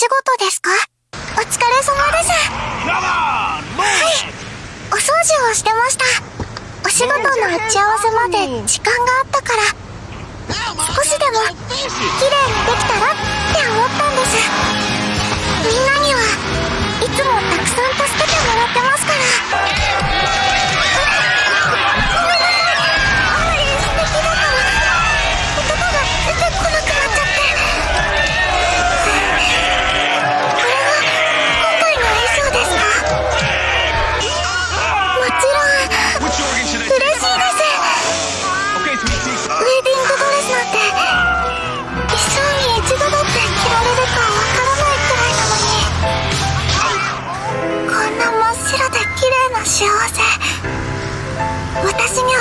仕事ですか？お疲れ様です。はい。お掃除をしてました。お仕事の打ち合わせまで時間があったから、少しでも綺麗にできたらって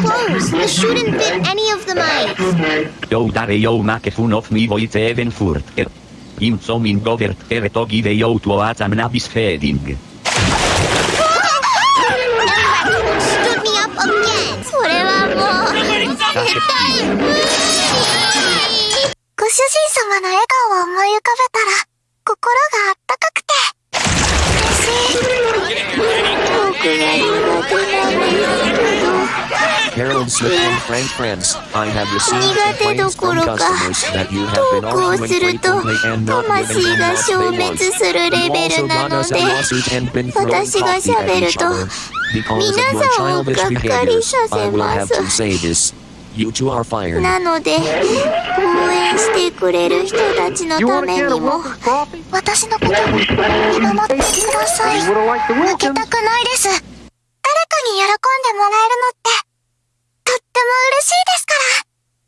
not even close. The shouldn't fit any of the mics. Jo dare jo make fun of me voice even further. Im som in govert ere to give jo to atam nabis feding. Stood me up again. それはもう、絶対無理。ご主人様の笑顔を思い浮かべたら心があったかくて嬉しい僕が苦手なんですけど Harold Smith and Frank Friends, I have received 苦手ど complaints こ from ろか customers that you have 投 been 稿 arguing すると frequently and not giving 魂 them が what 消 they 滅 want. するレ You ベル also な got の us a で lawsuit and been throwing 私が coffee at each と other. Because of 皆 your さんを childish がっかり behaviors, させ I will ま have す to say this. You two are fired. なので応援してくれる人たちのためにも私のことを見守ってください負けたくないです